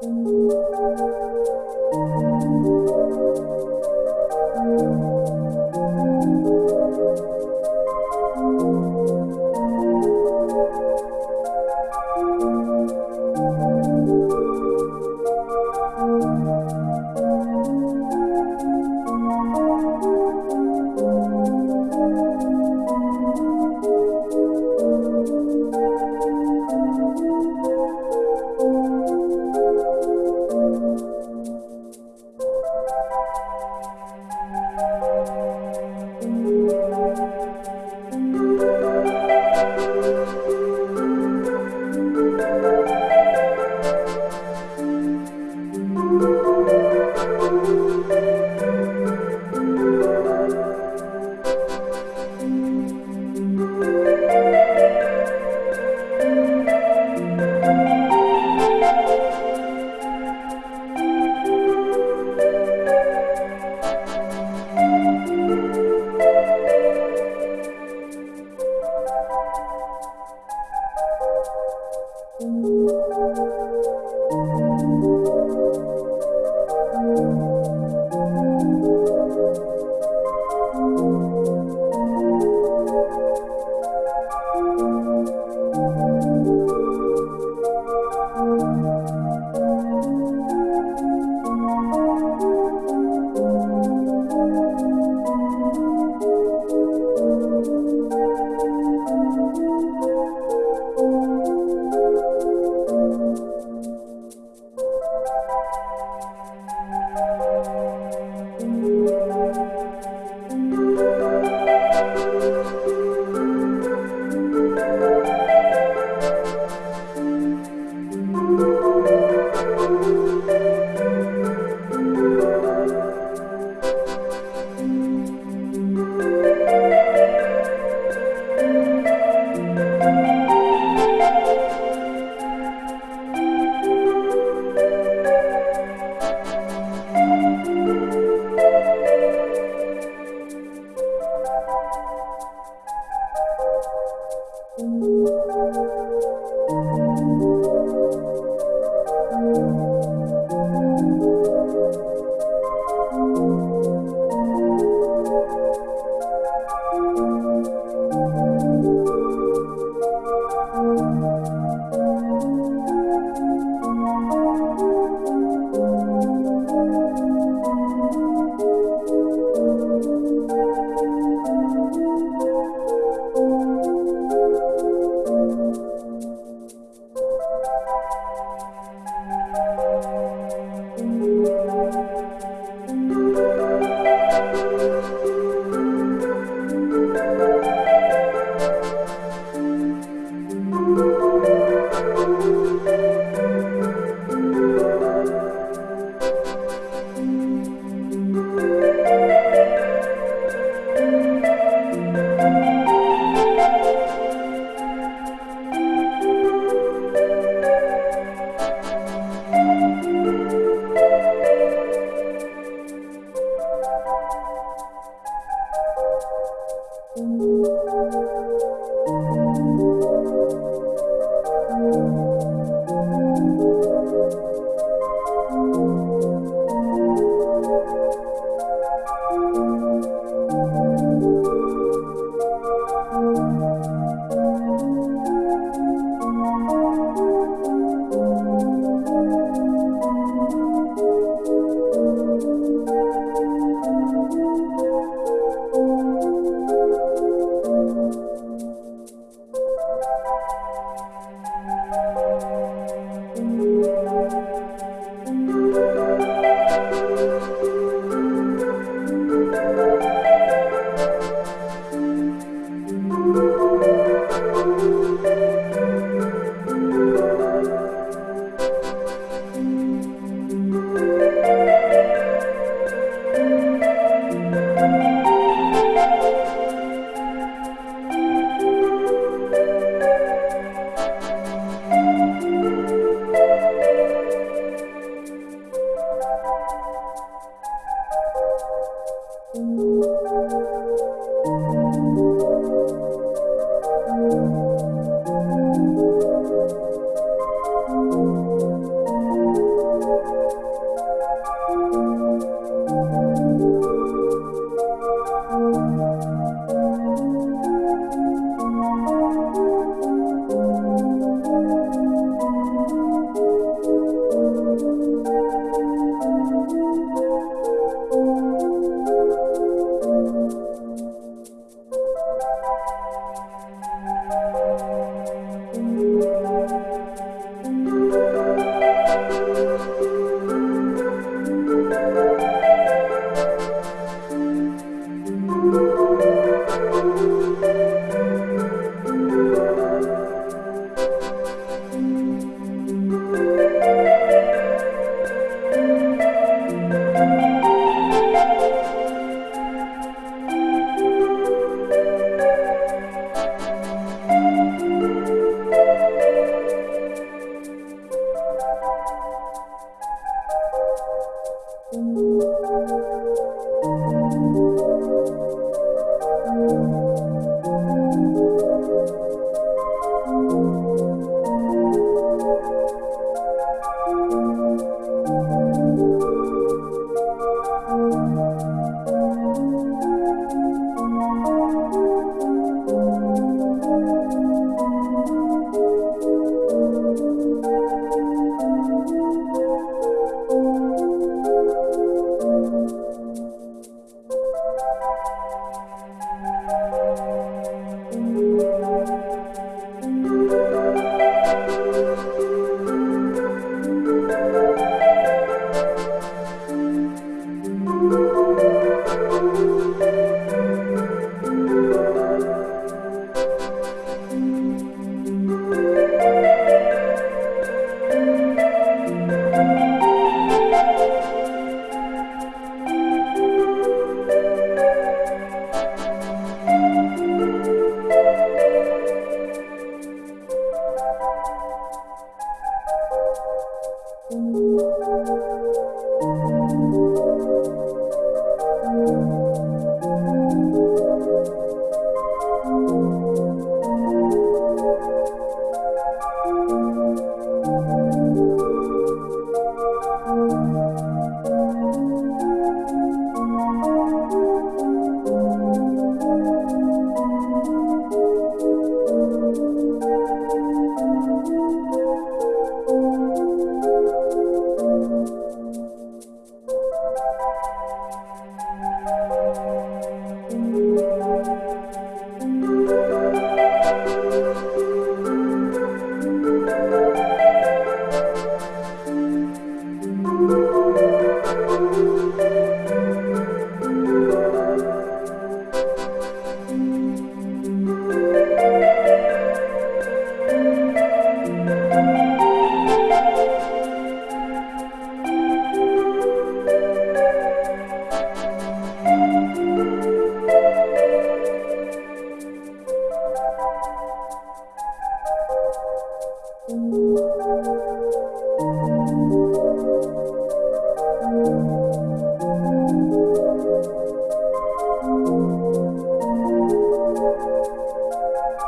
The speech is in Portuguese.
Música うん Música